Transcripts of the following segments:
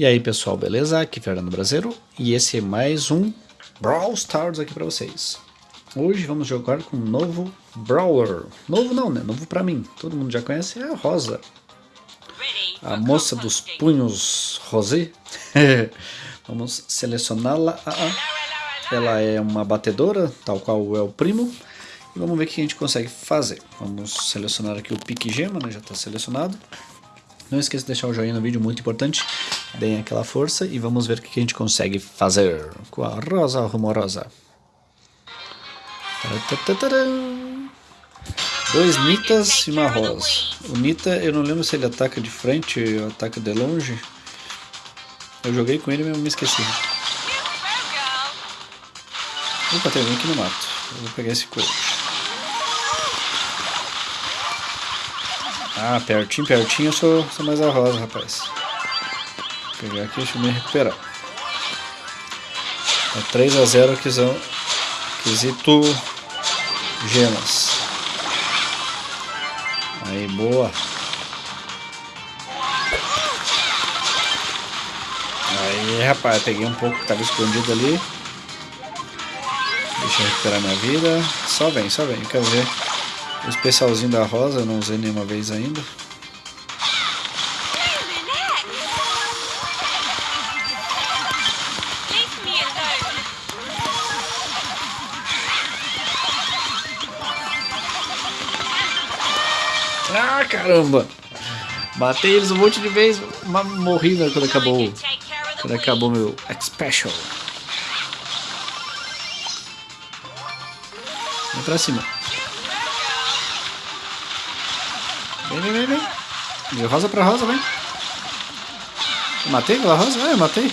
E aí pessoal, beleza? Aqui é Fernando Brasileiro e esse é mais um Brawl Stars aqui pra vocês. Hoje vamos jogar com um novo Brawler. Novo não, né? Novo pra mim. Todo mundo já conhece, é a Rosa. A moça dos punhos rosé. vamos selecioná-la. Ah, ah. Ela é uma batedora, tal qual é o primo. E vamos ver o que a gente consegue fazer. Vamos selecionar aqui o pique gema, né? Já está selecionado. Não esqueça de deixar o joinha no vídeo, muito importante. Deem aquela força e vamos ver o que a gente consegue fazer com a rosa rumorosa. Dois Nitas e uma rosa. O Nita, eu não lembro se ele ataca de frente ou ataca de longe. Eu joguei com ele, eu me esqueci. Opa, tem alguém aqui no mato. Eu vou pegar esse coach. Ah, pertinho, pertinho eu sou, sou mais a rosa, rapaz. Pegar aqui, deixa eu me recuperar. É 3 a 0 aquisão, quesito gemas. Aí, boa. Aí, rapaz, peguei um pouco que estava escondido ali. Deixa eu recuperar minha vida. Só vem, só vem, quero ver. O especialzinho da rosa, eu não usei nenhuma vez ainda. Ah, caramba! Matei eles um monte de vezes, mas morri né, quando acabou, quando acabou meu X-Special. Pra cima. Vem, vem, vem, vem. De rosa pra rosa, vem. Matei aquela rosa? É, matei.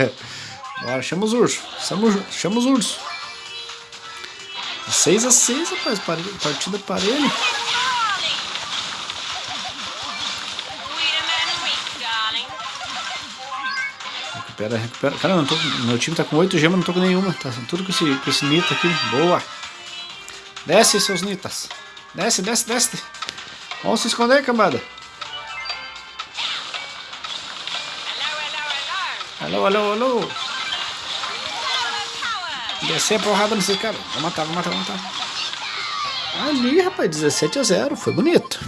Bora, chama os ursos. Chama, chama os ursos. 6 a 6 rapaz. Partida parelha. Recupera, recupera. Cara, não tô, meu time tá com 8 gemas, não tô com nenhuma. Tá tudo com esse, com esse Nita aqui. Boa. Desce, seus Nitas. Desce, desce, desce. Vamos se esconder, cambada. Alô, alô, alô. Descer a porrada nesse cara. Vou matar, vou matar, vou matar. Ali, rapaz, 17 a 0. Foi bonito.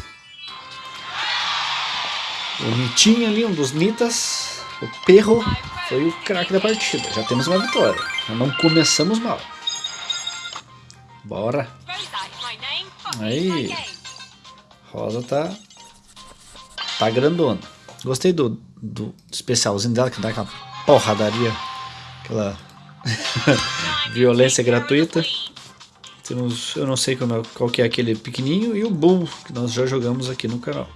O Nitinho ali, um dos Nitas. O Perro foi o craque da partida. Já temos uma vitória. Já não começamos mal. Bora. Aí. Rosa tá. Tá grandona. Gostei do, do especialzinho dela, que dá aquela porradaria. Aquela violência gratuita. Temos, eu não sei como, qual que é aquele pequenininho. E o Bull, que nós já jogamos aqui no canal.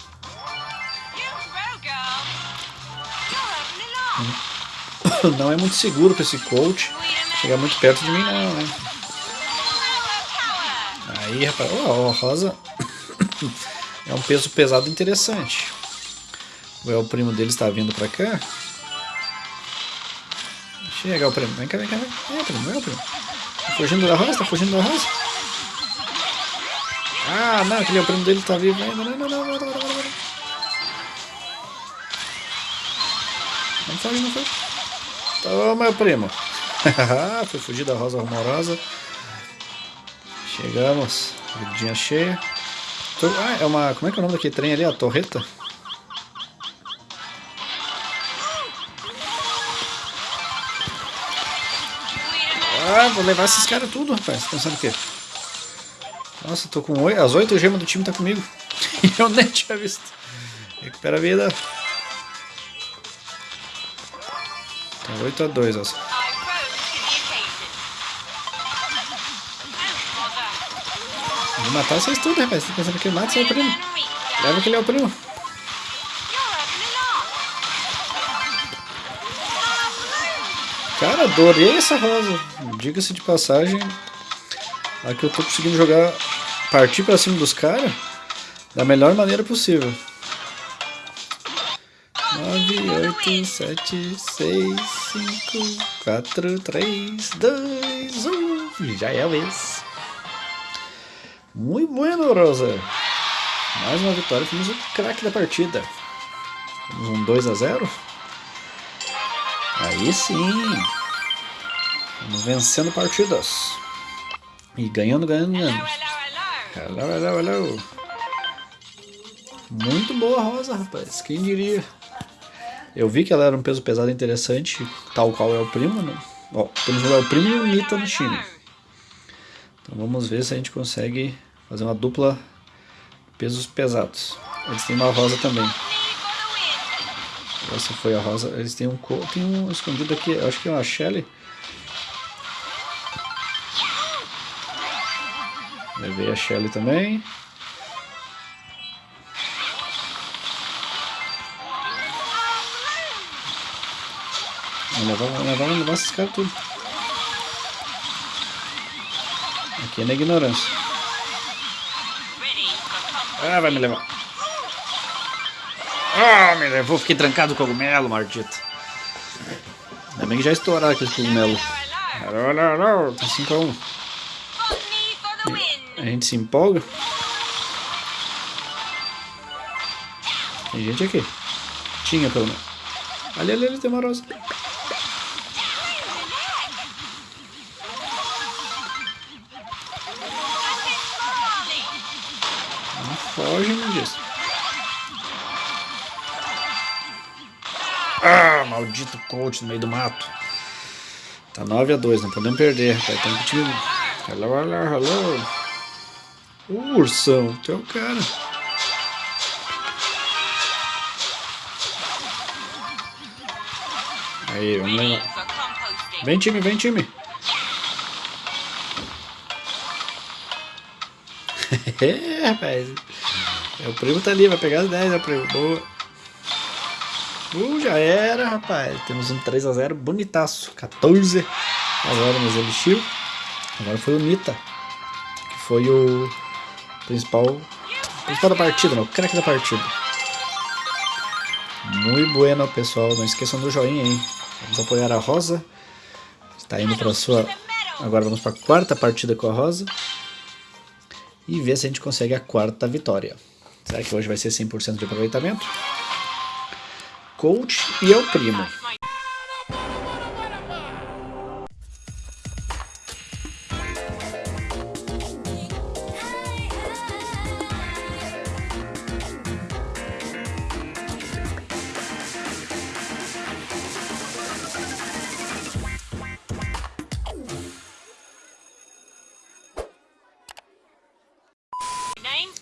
Não é muito seguro para esse coach chegar muito perto de mim não, né? Aí, rapaz, ó, oh, Rosa é um peso pesado interessante. O primo dele está vindo para cá. Chega o primo. Vem cá, vem cá, vem. Vem, primo, vem, primo. Tá fugindo da rosa? Tá fugindo da rosa? Ah, não, aquele é o primo dele está vivo ainda. Não, não, não, não, não, não, não. Não foge, não foge. Toma, meu primo. Foi fugir da rosa rumorosa. Chegamos. Vidinha cheia. Ah, é uma... Como é que é o nome daquele trem ali? A torreta? Ah, vou levar esses caras tudo, rapaz. Pensando o quê? Nossa, tô com oito. As oito gemas do time tá comigo. Eu nem tinha visto. Recupera a vida. Tá 8 a 2, ó. Vou matar vocês tudo, rapaz. Você tá pensando que mata seu primo? Leva que ele é o primo. Cara, adorei essa rosa. Diga-se de passagem. Aqui eu tô conseguindo jogar, partir pra cima dos caras da melhor maneira possível. 9, 8, 7, 6, 5, 4, 3, 2, 1. Já é a vez. Muito bueno, Rosa. Mais uma vitória, fomos o craque da partida. Um 2 a 0 Aí sim. Vamos vencendo partidas. E ganhando, ganhando, ganhando. Hello, hello, hello. Muito boa Rosa, rapaz. Quem diria? Eu vi que ela era um peso pesado interessante, tal qual é o primo, né? Ó, temos o El Primo e o Nita no time. Então vamos ver se a gente consegue fazer uma dupla pesos pesados. Eles têm uma rosa também. Essa foi a rosa. Eles têm um, tem um escondido aqui, acho que é uma Shelly. Levei a Shelly também. Levar, vamos levar, esses caras tudo. Aqui é na ignorância. Ah, vai me levar. Ah, me levou, fiquei trancado com o cogumelo, maldito. Ainda bem que já estouraram aquele cogumelo. Tá 5x1. A gente se empolga. Tem gente aqui. Tinha pelo menos. Ali, ali, ali tem uma rosa. Foge disso. Ah, maldito coach no meio do mato. Tá 9 a 2, não podemos perder. Tá, tem que time. Hello, hello, hello. Uh, ursão, tu é o cara. Aí, vamos levar. Vem time, vem time. é, rapaz. É, o primo tá ali, vai pegar as 10, né, primo? Boa. Uh, já era, rapaz. Temos um 3x0 bonitaço. 14 a 0 nos Elixir. Agora foi o Nita. Que foi o Principal, principal da partida, não, o craque da partida. Muito bueno, pessoal. Não esqueçam do joinha, hein? Vamos apoiar a Rosa. Está indo para sua... Agora vamos para a quarta partida com a Rosa. E ver se a gente consegue a quarta vitória. Será que hoje vai ser 100% de aproveitamento? Coach e eu primo.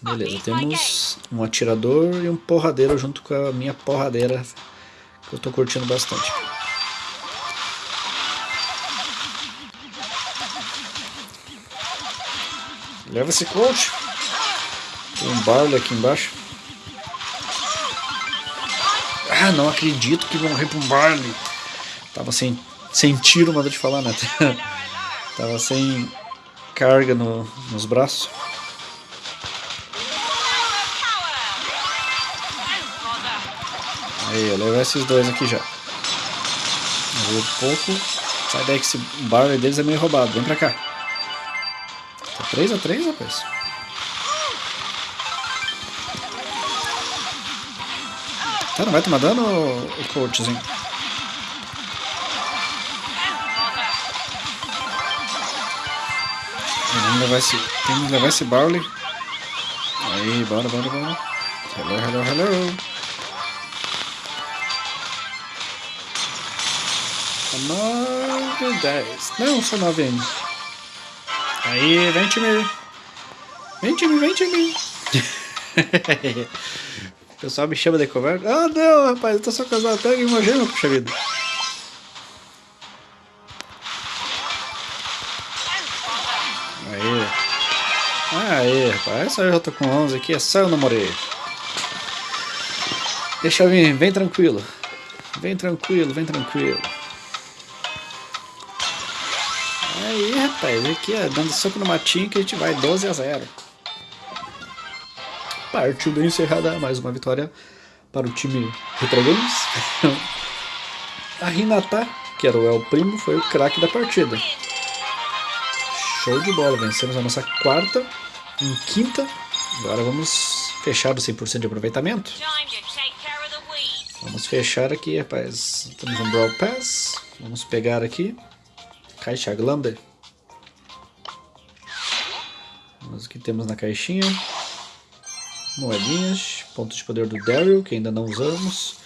Beleza, temos um atirador e um porradeiro junto com a minha porradeira, que eu tô curtindo bastante. Leva esse coach. Tem um barley aqui embaixo. Ah, não acredito que morri pra um barley. Tava sem, sem tiro, manda de falar, né? Tava sem carga no, nos braços. Aí, eu levo esses dois aqui já. Eu vou pouco. Sai daí que esse barley deles é meio roubado. Vem pra cá. Tá 3x3, rapaz. Tá, não vai tomar dano, o coachzinho? Vamos levar esse, temos que levar esse barley. Aí, bora, bora, bora. Hello, hello, hello. 9, 10. Não, só 9 ainda. Aí, vem time. Vem time, vem time. o pessoal me chama de covarde. Ah, não, rapaz, eu tô só casado. Pega uma gema, puxa vida. Aí. Aí, rapaz. Eu já tô com 11 aqui. É só eu não morrer. Deixa eu vir, vem tranquilo. Vem tranquilo, vem tranquilo. Rapaz, aqui, ó, dando soco no matinho que a gente vai 12 a 0. Partida encerrada, mais uma vitória para o time Retro Games. a Hinata, que era o El Primo, foi o craque da partida. Show de bola, vencemos a nossa quarta em quinta. Agora vamos fechar o 100% de aproveitamento. Vamos fechar aqui, rapaz. Temos um Brawl Pass. Vamos pegar aqui. Caixa Glande. Vamos o que temos na caixinha. Moedinhas. Pontos de poder do Daryl, que ainda não usamos.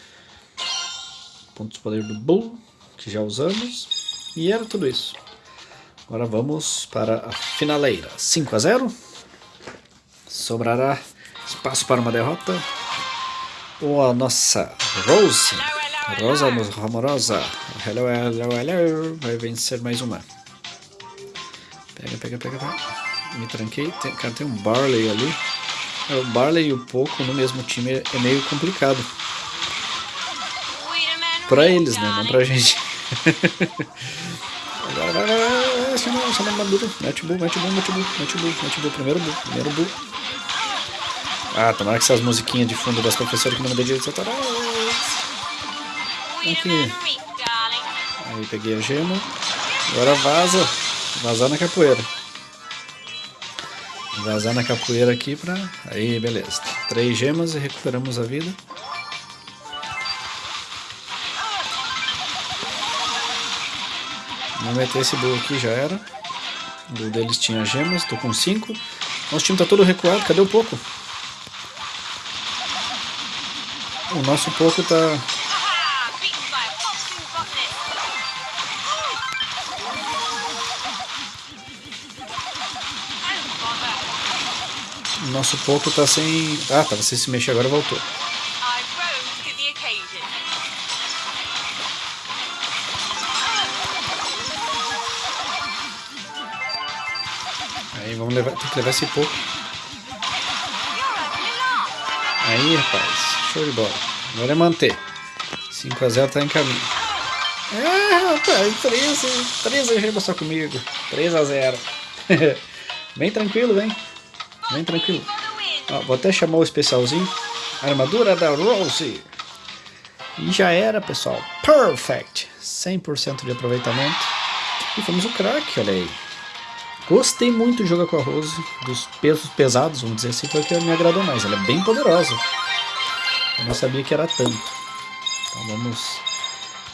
Pontos de poder do Bull, que já usamos. E era tudo isso. Agora vamos para a finaleira. 5 a 0. Sobrará espaço para uma derrota. Ou a nossa Rose. Rosa Amorosa. Hello, hello, hello. Vai vencer mais uma. Pega, pega, pega, pega. Me tranquei. Tem, cara, tem um Barley ali. É, o Barley e o Poco no mesmo time é meio complicado. Pra eles, né? Não pra gente. Agora vai, vai, vai, chama, chama Maduro. Mete bull, mete bull, mete bull, mete bull, mete bull. Primeiro bull, primeiro bull. Ah, tomara que essas musiquinhas de fundo das professoras que não me dê direito autorais. Aqui. Aí peguei a gema. Agora vaza. Vazar na capoeira. Vazar na capoeira aqui pra... Aí, beleza. Três gemas e recuperamos a vida. Vamos meter esse bull aqui, já era. O bull deles tinha gemas, tô com cinco. Nosso time tá todo recuado, cadê o pouco? O nosso pouco tá... nosso pouco tá sem... Ah, tá, você se mexer agora voltou. Aí vamos levar, tem que levar esse pouco. Aí, rapaz. Show de bola. Agora é manter. 5x0 tá em caminho. Ah, rapaz, 13, 13 gemas só comigo. 3x0. Bem tranquilo, vem. Tranquilo. Ó, vou até chamar o especialzinho. Armadura da Rose. E já era, pessoal. Perfect. 100% de aproveitamento. E fomos o crack, olha aí. Gostei muito de jogar com a Rose. Dos pesos pesados, vamos dizer assim, foi o que me agradou mais. Ela é bem poderosa. Eu não sabia que era tanto. Então vamos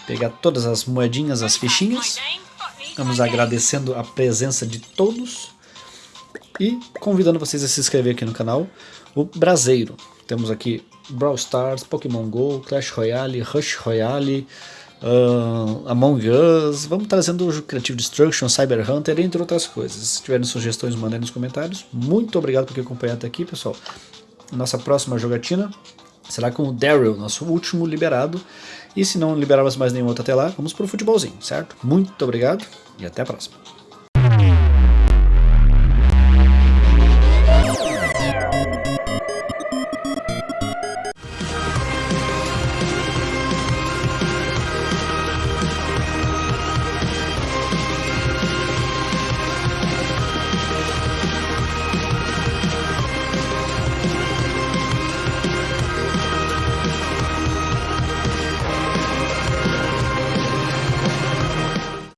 pegar todas as moedinhas, as fichinhas. Vamos agradecendo a presença de todos. E convidando vocês a se inscrever aqui no canal. O Braseiro. Temos aqui Brawl Stars, Pokémon GO, Clash Royale, Rush Royale, uh, Among Us. Vamos trazendo o Creative Destruction, Cyber Hunter, entre outras coisas. Se tiverem sugestões, mandem nos comentários. Muito obrigado por acompanhar até aqui, pessoal. Nossa próxima jogatina será com o Daryl, nosso último liberado. E se não liberarmos mais nenhum outro até lá, vamos para o futebolzinho, certo? Muito obrigado e até a próxima.